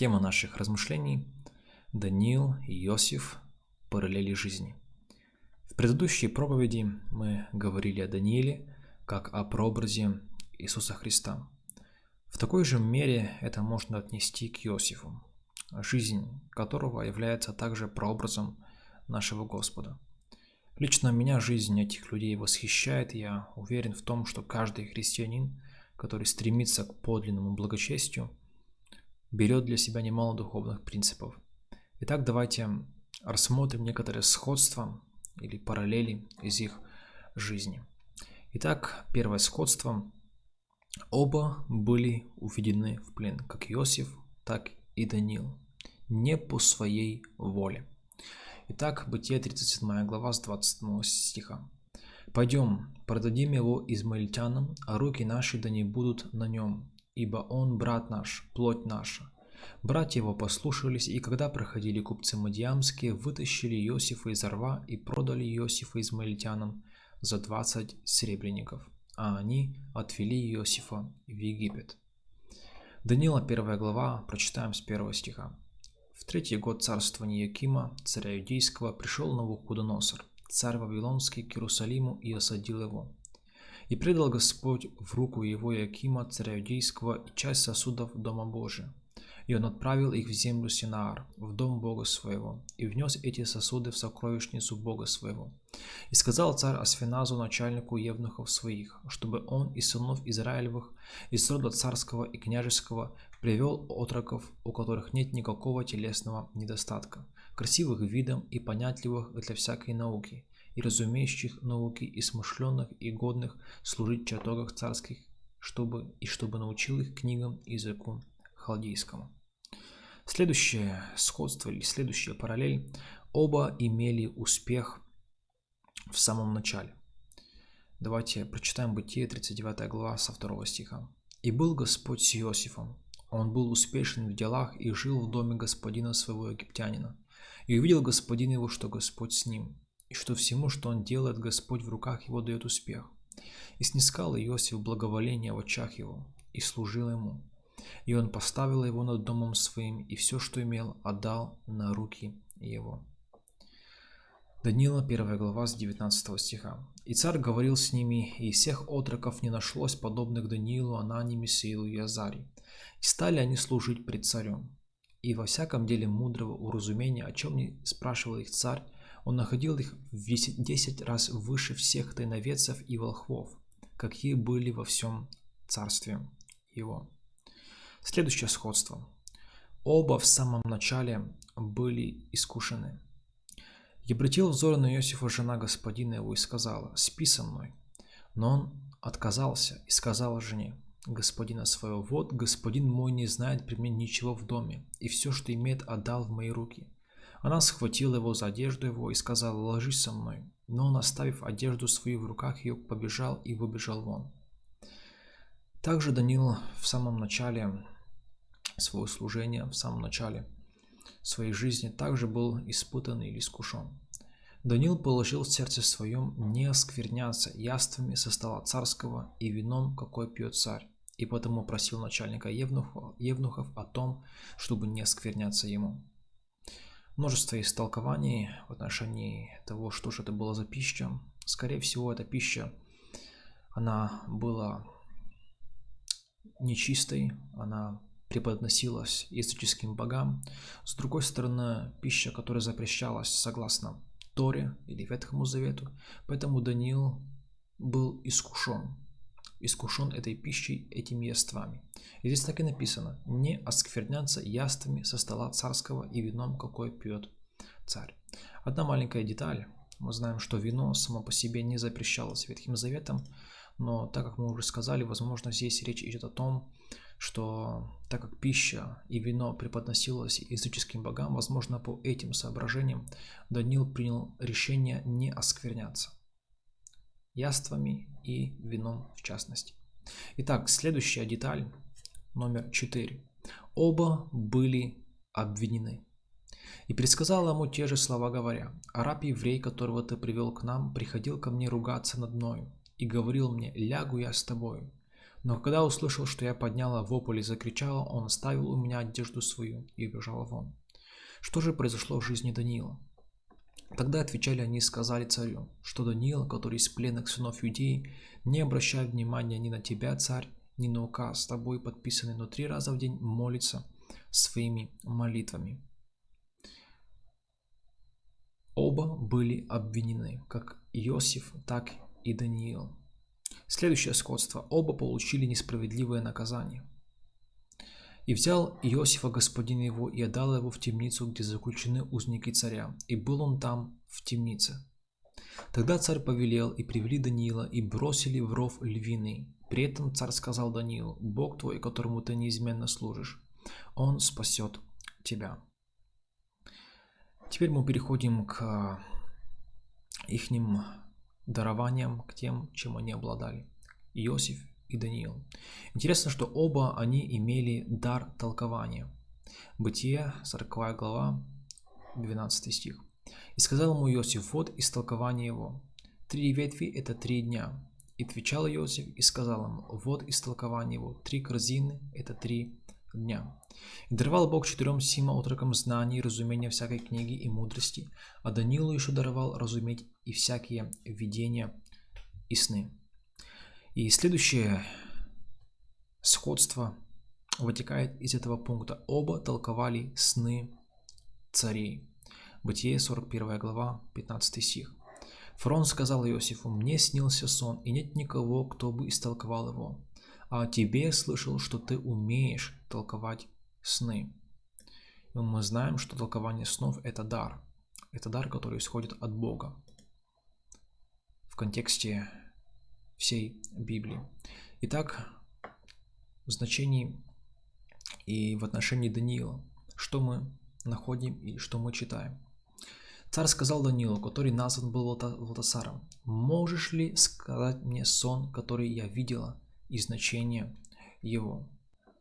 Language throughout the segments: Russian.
Тема наших размышлений – Даниил и Иосиф – параллели жизни. В предыдущей проповеди мы говорили о Данииле как о прообразе Иисуса Христа. В такой же мере это можно отнести к Иосифу, жизнь которого является также прообразом нашего Господа. Лично меня жизнь этих людей восхищает, я уверен в том, что каждый христианин, который стремится к подлинному благочестию, берет для себя немало духовных принципов. Итак, давайте рассмотрим некоторые сходства или параллели из их жизни. Итак, первое сходство. Оба были уведены в плен, как Иосиф, так и Даниил, не по своей воле. Итак, Бытие 37 глава с 27 стиха. «Пойдем, продадим его измаильтянам, а руки наши да не будут на нем, ибо он брат наш, плоть наша». Братья его послушались, и когда проходили купцы Мадьямские, вытащили Иосифа из рва и продали Иосифа измаильтянам за 20 серебряников, а они отвели Иосифа в Египет. Данила 1 глава, прочитаем с 1 стиха. В третий год царствования Якима, царя Иудейского, пришел Навуходоносор, царь Вавилонский, к Иерусалиму и осадил его. И предал Господь в руку его Якима, царя Иудейского, и часть сосудов Дома Божия. И он отправил их в землю Синаар, в дом Бога своего, и внес эти сосуды в сокровищницу Бога своего. И сказал царь Асфиназу, начальнику евнухов своих, чтобы он из сынов Израилевых, из рода царского и княжеского, привел отроков, у которых нет никакого телесного недостатка, красивых видом и понятливых для всякой науки, и разумеющих науки, и смышленных, и годных служить в чертогах царских, чтобы и чтобы научил их книгам и языку халдейскому. Следующее сходство или следующая параллель. Оба имели успех в самом начале. Давайте прочитаем Бытие, 39 глава, со 2 стиха. «И был Господь с Иосифом. Он был успешен в делах и жил в доме господина своего египтянина. И увидел господин его, что Господь с ним, и что всему, что он делает, Господь в руках его дает успех. И снискал Иосиф благоволение в очах его, и служил ему. И он поставил его над домом своим, и все, что имел, отдал на руки его. Данила, 1 глава, с 19 стиха. «И царь говорил с ними, и из всех отроков не нашлось подобных Даниилу, Анани, Месеилу и Азари. И стали они служить пред царем. И во всяком деле мудрого уразумения, о чем не спрашивал их царь, он находил их в десять раз выше всех тайноведцев и волхвов, какие были во всем царстве его. Следующее сходство. Оба в самом начале были искушены. И обратил взор на Иосифа жена господина его и сказала, «Спи со мной». Но он отказался и сказал жене, господина своего, «Вот господин мой не знает при мне ничего в доме, и все, что имеет, отдал в мои руки». Она схватила его за одежду его и сказала, «Ложись со мной». Но он, оставив одежду свою в руках ее, побежал и выбежал вон. Также Даниил в самом начале своего служения, в самом начале своей жизни, также был испытан или искушен. Даниил положил в сердце своем не оскверняться яствами со стола царского и вином, какой пьет царь, и потому просил начальника евнухов о том, чтобы не оскверняться ему. Множество истолкований в отношении того, что же это было за пища. Скорее всего, эта пища, она была нечистой, она преподносилась языческим богам. С другой стороны, пища, которая запрещалась согласно Торе или Ветхому Завету. Поэтому Даниил был искушен. Искушен этой пищей, этими яствами. И здесь так и написано. Не оскверняться яствами со стола царского и вином, какой пьет царь. Одна маленькая деталь. Мы знаем, что вино само по себе не запрещалось Ветхим Заветом, но так как мы уже сказали, возможно, здесь речь идет о том, что так как пища и вино преподносилось языческим богам, возможно, по этим соображениям Даниил принял решение не оскверняться яствами и вином в частности. Итак, следующая деталь, номер 4. Оба были обвинены. И предсказал ему те же слова, говоря, «Араб еврей, которого ты привел к нам, приходил ко мне ругаться над мною, и говорил мне, лягу я с тобою. Но когда услышал, что я подняла вопль и закричала, он оставил у меня одежду свою и убежал вон. Что же произошло в жизни Даниила? Тогда отвечали они и сказали царю, что Даниил, который из пленных сынов Иудеи, не обращает внимания ни на тебя, царь, ни на указ с тобой подписанный, но три раза в день молится своими молитвами. Оба были обвинены, как Иосиф, так и Даниил. Следующее сходство. Оба получили несправедливое наказание. И взял Иосифа господин его и отдал его в темницу, где заключены узники царя, и был он там в темнице. Тогда царь повелел, и привели Даниила, и бросили в ров львиный. При этом царь сказал Даниилу, «Бог твой, которому ты неизменно служишь, он спасет тебя». Теперь мы переходим к ихним дарованиям, к тем, чем они обладали. Иосиф и Даниил. Интересно, что оба они имели дар толкования. Бытие, 40 глава, 12 стих. «И сказал ему Иосиф, вот истолкование его. Три ветви – это три дня. И отвечал Иосиф и сказал ему, вот истолкование его. Три корзины – это три дня. И даровал Бог четырем сима отрокам знаний и разумения всякой книги и мудрости, а Данилу еще даровал разуметь и всякие видения и сны. И следующее сходство вытекает из этого пункта. Оба толковали сны царей. Бытие 41 глава, 15 стих. Фрон сказал Иосифу, «Мне снился сон, и нет никого, кто бы истолковал его. А тебе слышал, что ты умеешь толковать сны». И мы знаем, что толкование снов – это дар. Это дар, который исходит от Бога. В контексте всей Библии. Итак, в значении и в отношении Даниила, что мы находим и что мы читаем. Царь сказал Даниилу, который назван был Валтасаром, «Можешь ли сказать мне сон, который я видела, и значение его?»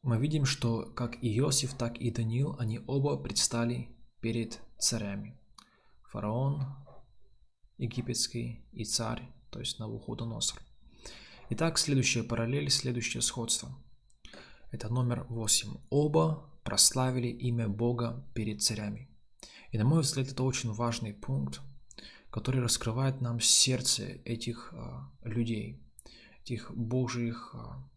Мы видим, что как и Иосиф, так и Даниил, они оба предстали перед царями. Фараон египетский и царь, то есть Навуходоносор. Итак, следующая параллель, следующее сходство. Это номер 8. Оба прославили имя Бога перед царями. И на мой взгляд, это очень важный пункт, который раскрывает нам сердце этих а, людей, этих Божьих, а,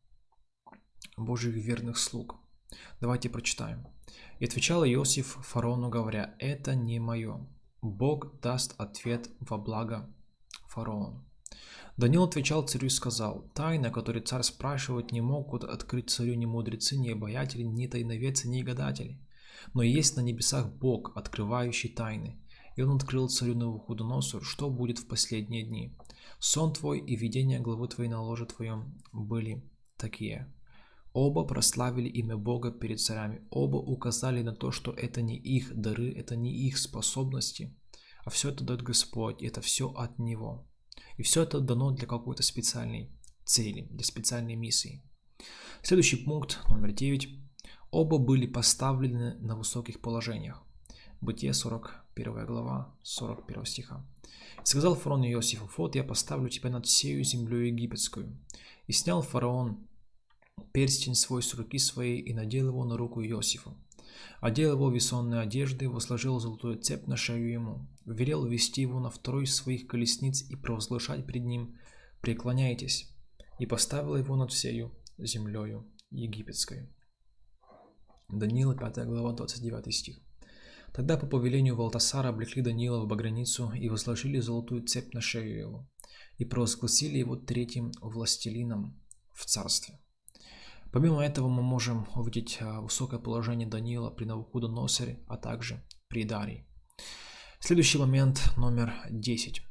Божьих верных слуг. Давайте прочитаем. «И отвечал Иосиф фараону, говоря, «Это не мое. Бог даст ответ во благо фараону». Даниил отвечал царю и сказал, «Тайна, которую царь спрашивает, не могут открыть царю ни мудрецы, ни обаятели, ни тайновецы, ни гадатели. Но есть на небесах Бог, открывающий тайны. И он открыл царю Навуходоносору, что будет в последние дни. Сон твой и видение главы твоей на ложе твоем были такие». Оба прославили имя Бога перед царями. Оба указали на то, что это не их дары, это не их способности, а все это дает Господь, это все от Него. И все это дано для какой-то специальной цели, для специальной миссии. Следующий пункт, номер 9. Оба были поставлены на высоких положениях. Бытие 41 глава, 41 стиха. «И сказал фараон Иосифу, вот я поставлю тебя над всею землей египетскую. И снял фараон перстень свой с руки своей и надел его на руку Иосифу. Одел его весонные одежды, возложил золотую цепь на шею ему, велел вести его на второй из своих колесниц и провозглашать пред ним «Преклоняйтесь», и поставил его над всею землею египетской. Даниила, 5 глава, 29 стих. Тогда по повелению Валтасара облекли Даниила в баграницу и возложили золотую цепь на шею его, и провозгласили его третьим властелином в царстве. Помимо этого мы можем увидеть а, высокое положение Даниила при Навуходоносоре, а также при Дарии. Следующий момент номер 10.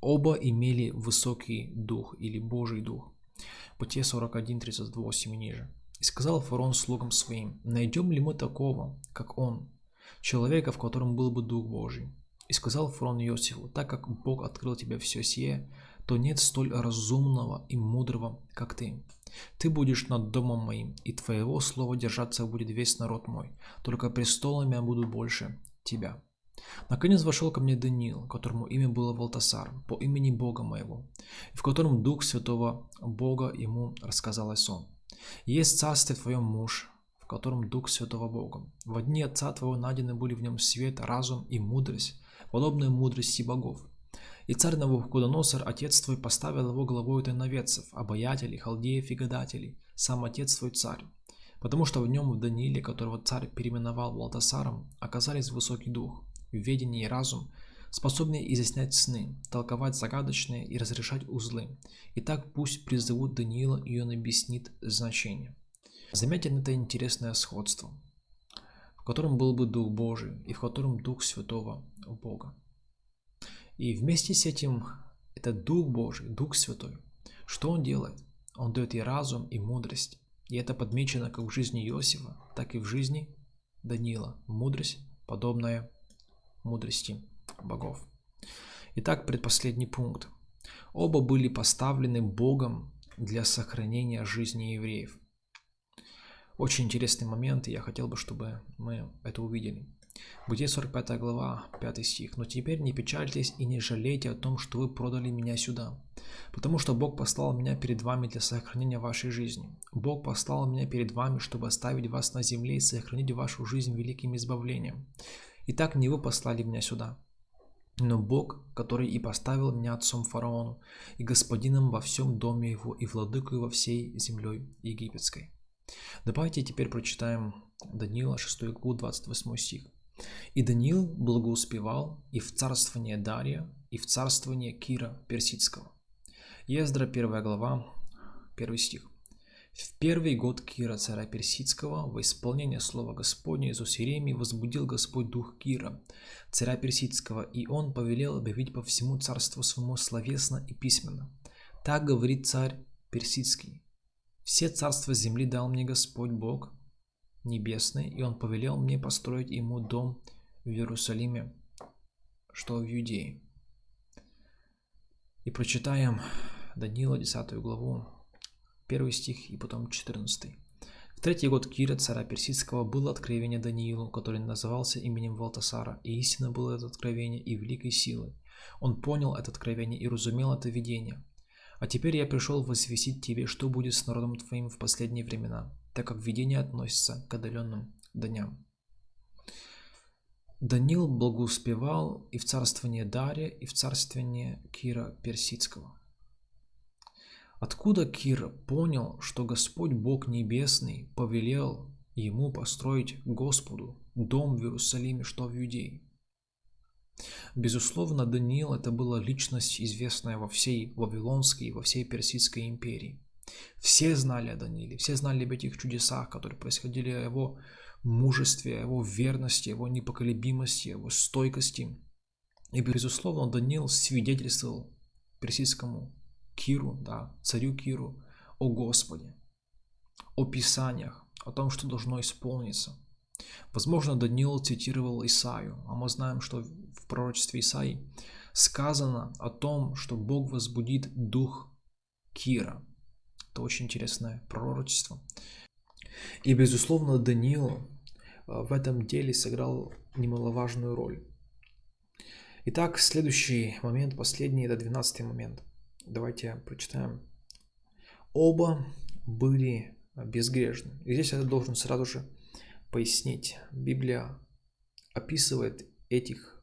Оба имели высокий дух или Божий дух. Бытие 41, 38 и ниже. И сказал фарон слугам своим, найдем ли мы такого, как он, человека, в котором был бы Дух Божий. И сказал фарон Иосифу, так как Бог открыл тебе все сие, то нет столь разумного и мудрого, как ты. Ты будешь над домом моим, и твоего слова держаться будет весь народ мой, только престолами я буду больше тебя. Наконец вошел ко мне Даниил, которому имя было Валтасар, по имени Бога моего, в котором Дух Святого Бога ему рассказал сон. Есть царстве твоем муж, в котором Дух Святого Бога. В дни Отца твоего найдены были в нем свет, разум и мудрость, подобная мудрости богов. И царь Навуходоносор, отец твой, поставил его главой тайноведцев, обаятелей, халдеев и гадателей, сам отец твой царь. Потому что в нем в Данииле, которого царь переименовал Валтасаром, оказались высокий дух, ведение и разум, способные изъяснять сны, толковать загадочные и разрешать узлы. Итак, пусть призовут Даниила, и он объяснит значение. Заметен это интересное сходство, в котором был бы Дух Божий и в котором Дух Святого Бога. И вместе с этим это Дух Божий, Дух Святой. Что Он делает? Он дает и разум, и мудрость. И это подмечено как в жизни Иосифа, так и в жизни Даниила. Мудрость, подобная мудрости богов. Итак, предпоследний пункт. Оба были поставлены Богом для сохранения жизни евреев. Очень интересный момент, и я хотел бы, чтобы мы это увидели. Бытие 45 глава, 5 стих. «Но теперь не печальтесь и не жалейте о том, что вы продали меня сюда, потому что Бог послал меня перед вами для сохранения вашей жизни. Бог послал меня перед вами, чтобы оставить вас на земле и сохранить вашу жизнь великим избавлением. Итак, не вы послали меня сюда, но Бог, который и поставил меня отцом фараону, и господином во всем доме его, и владыкой во всей землей египетской. Давайте теперь прочитаем Даниила 6 главу 28 стих. «И Даниил благоуспевал и в царствование Дария, и в царствование Кира Персидского». Ездра 1 глава 1 стих. В первый год Кира, царя Персидского, во исполнение слова Господня из Усиремии возбудил Господь дух Кира, царя Персидского, и он повелел объявить по всему царству своему словесно и письменно. Так говорит царь Персидский. Все царства земли дал мне Господь Бог небесный, и он повелел мне построить ему дом в Иерусалиме, что в Юдее. И прочитаем Даниила 10 главу, 1 стих и потом 14. В третий год Кира, царя Персидского, было откровение Даниилу, который назывался именем Валтасара, и истинно было это откровение и великой силы. Он понял это откровение и разумел это видение. А теперь я пришел возвестить тебе, что будет с народом твоим в последние времена, так как видение относится к отдаленным дням. Даниил благоуспевал и в царствование Дария, и в царствование Кира Персидского. Откуда Кир понял, что Господь Бог Небесный повелел ему построить Господу дом в Иерусалиме, что в Иудее? Безусловно, Даниил это была личность, известная во всей Вавилонской и во всей Персидской империи. Все знали о Данииле, все знали об этих чудесах, которые происходили, о его мужестве, о его верности, о его непоколебимости, о его стойкости. И, безусловно, Даниил свидетельствовал персидскому Киру, да, царю Киру, о Господе, о Писаниях, о том, что должно исполниться. Возможно, Даниил цитировал Исаию, а мы знаем, что в пророчестве Исаии сказано о том, что Бог возбудит дух Кира. Это очень интересное пророчество. И, безусловно, Даниил э, в этом деле сыграл немаловажную роль. Итак, следующий момент, последний, это 12 момент. Давайте прочитаем. Оба были безгрешны. И здесь я должен сразу же пояснить. Библия описывает этих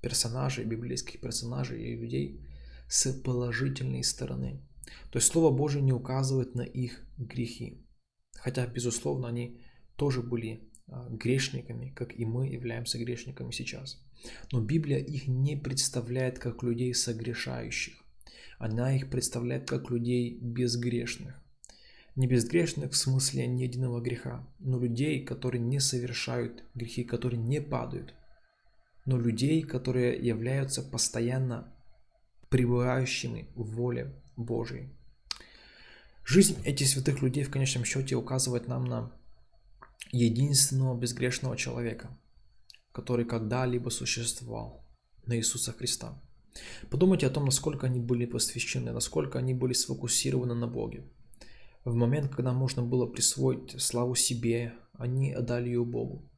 персонажей, библейских персонажей и людей с положительной стороны. То есть Слово Божие не указывает на их грехи. Хотя, безусловно, они тоже были а, грешниками, как и мы являемся грешниками сейчас. Но Библия их не представляет как людей согрешающих. Она их представляет как людей безгрешных. Не безгрешных в смысле ни единого греха, но людей, которые не совершают грехи, которые не падают. Но людей, которые являются постоянно пребывающими в воле Божьей. Жизнь этих святых людей в конечном счете указывает нам на единственного безгрешного человека, который когда-либо существовал, на Иисуса Христа. Подумайте о том, насколько они были посвящены, насколько они были сфокусированы на Боге. В момент, когда можно было присвоить славу себе, они отдали ее Богу.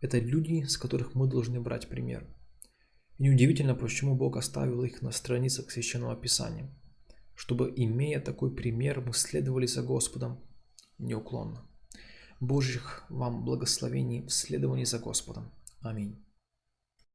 Это люди, с которых мы должны брать пример. И неудивительно, почему Бог оставил их на страницах Священного Писания, чтобы, имея такой пример, мы следовали за Господом неуклонно. Божьих вам благословений в следовании за Господом. Аминь.